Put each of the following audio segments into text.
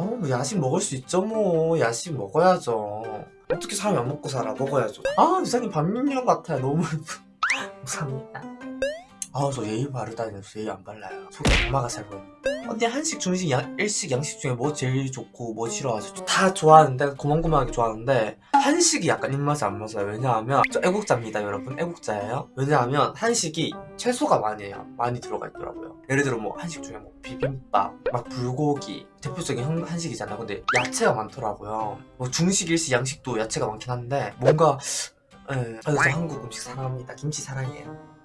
아우 뭐 야식 먹을 수 있죠 뭐. 야식 먹어야죠. 어떻게 사람이 안 먹고 살아? 먹어야죠. 아 유사님 반민영 같아요. 너무 감사합니다 아우 저 예의 바르다니 저 예의 안 발라요. 속에 엄마가 살고 있는 언니 한식 중식 양, 일식 양식 중에 뭐 제일 좋고 뭐 싫어하세요 다 좋아하는데 고만고만하게 좋아하는데 한식이 약간 입맛에 안 맞아요. 왜냐하면 저 애국자입니다 여러분. 애국자예요. 왜냐하면 한식이 채소가 많이 해요 많이 들어가 있더라고요. 예를 들어 뭐 한식 중에 뭐 비빔밥 막 불고기. 대표적인 한- 한식이잖아요 근데 야채가 많더라고요. 뭐 중식 일식 양식도 야채가 많긴 한데 뭔가 예, 그래서 저 한국 음식 사랑합니다. 김치 사랑해요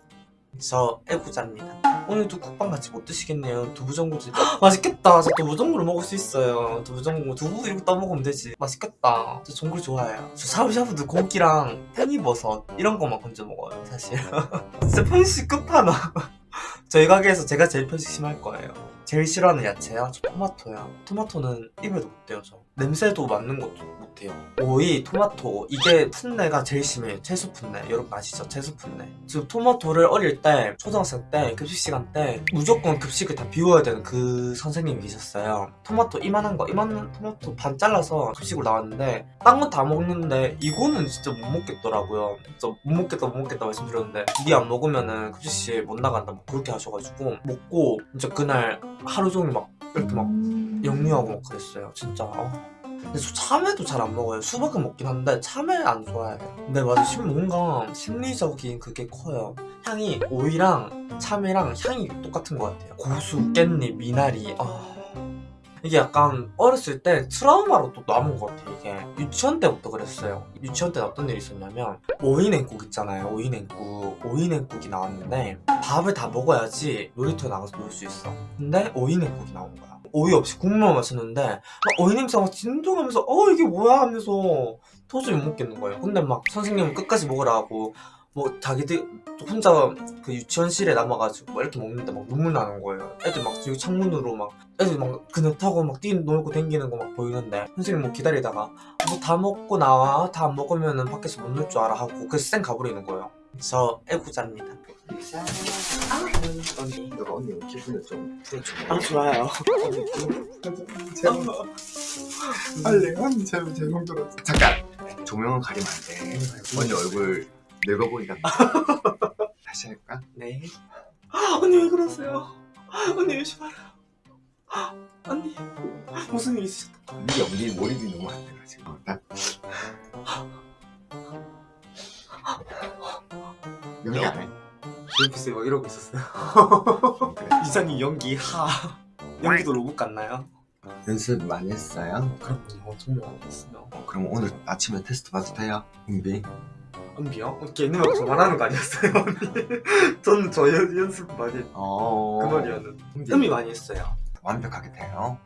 저 애국자입니다. 오늘도 국밥 같이 못 드시겠네요. 두부전골 맛있겠다. 저 두부전골을 먹을 수 있어요. 두부전골 두부 이렇게 떠먹으면 되지. 맛있겠다. 저 전골 좋아해요. 저 샤브샤브도 고기랑 팽이버섯 이런 것만 건져 먹어요 사실. 진짜 편식 끝판왕. 저희 가게에서 제가 제일 편식 심할 거예요. 제일 싫어하는 야채요? 저 토마토요 토마토는 입에도 못 대요 저 냄새도 맡는 것도 못해요. 오이, 토마토 이게 풋내가 제일 심해요. 채소 풋내. 여러분 아시죠? 채소 풋내. 저 토마토를 어릴 때 초등학생 때 급식 시간 때 무조건 급식을 다 비워야 되는 그 선생님이 계셨어요. 토마토 이만한 거 이만한 토마토 반 잘라서 급식으로 나왔는데 딴건다 먹는데 이거는 진짜 못 먹겠더라고요. 진짜 못 먹겠다 못 먹겠다 말씀드렸는데 니안 먹으면은 급식실 못 나간다 뭐 그렇게 하셔가지고 먹고 진짜 그날 하루 종일 막 이렇게 막 영유하고 막 그랬어요. 진짜. 어. 근데 저 참외도 잘 안 먹어요. 수박은 먹긴 한데 참외 안 좋아해요 근데 맞아. 심 뭔가 심리적인 그게 커요. 향이 오이랑 참외랑 향이 똑같은 것 같아요. 고수, 깻잎, 미나리. 아... 이게 약간 어렸을 때 트라우마로 또 남은 것 같아요. 이게 유치원 때부터 그랬어요. 유치원 때 어떤 일이 있었냐면 오이냉국 있잖아요 오이냉국. 오이냉국이 나왔는데 밥을 다 먹어야지 놀이터에 나가서 놀 수 있어. 근데 오이냉국이 나온 거야. 오이 없이 국물만 마셨는데 막 오이 냄새가 막 진동하면서 어 이게 뭐야 하면서 도저히 못 먹겠는 거예요. 근데 막 선생님은 끝까지 먹으라 하고 뭐 자기들 혼자 그 유치원실에 남아가지고 막 이렇게 먹는데 막 눈물 나는 거예요. 애들 막 여기 창문으로 막 애들 막 그네 타고 막 뛰 놀고 댕기는 거 막 보이는데 선생님 뭐 기다리다가 뭐 다 먹고 나와 다 안 먹으면은 밖에서 못 놀 줄 알아 하고 그래서 쌩 가버리는 거예요. 저 애구자입니다. 아 언니 내가 언니 기분을 좀아 좋아요 빨리 언니 제발 들어. 잠깐. 조명은 가리면 안돼. 언니 얼굴 늙어 보이다 다시 할까? 네 언니 왜 그러세요 언니 요시 말아요 언니 무슨 일 있으셨다 네 연기 몰입이 너무 안 돼가지고 어, 나 연기 안 해? 옆에서 막 이러고 있었어요. 이사님 연기 하 연기도 로봇 같나요? 연습 많이 했어요? 그럼요 정말 알겠어요 어, 그럼 오늘 아침에 테스트 봐도 돼요? 은비? 언니요? 걔는 저 말하는 거 아니었어요 언니? 저는 저 연, 연습 많이 했- 어... 그 말이었는데. 은비 음이 많이 했어요. 완벽하게 돼요?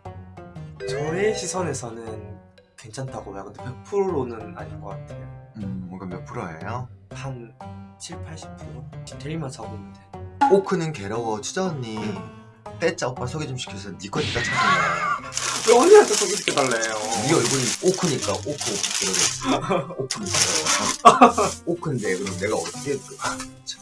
저의 시선에서는 괜찮다고 해요. 근데 100%는 아닌 것 같아요. 음 뭔가 몇 프로예요? 한 7, 80% 디테일만 잡으면 돼. 오크는 괴로워 추자 언니 빼짜 오빠 소개 좀 시켜서 니거 니가 찾았네 왜 언니한테 소개시켜달래요? 네 얼굴이 오크니까 오크 오크. 이러겠어 오크니까 오크인데 그럼 내가 어떻게 그- 아, 참.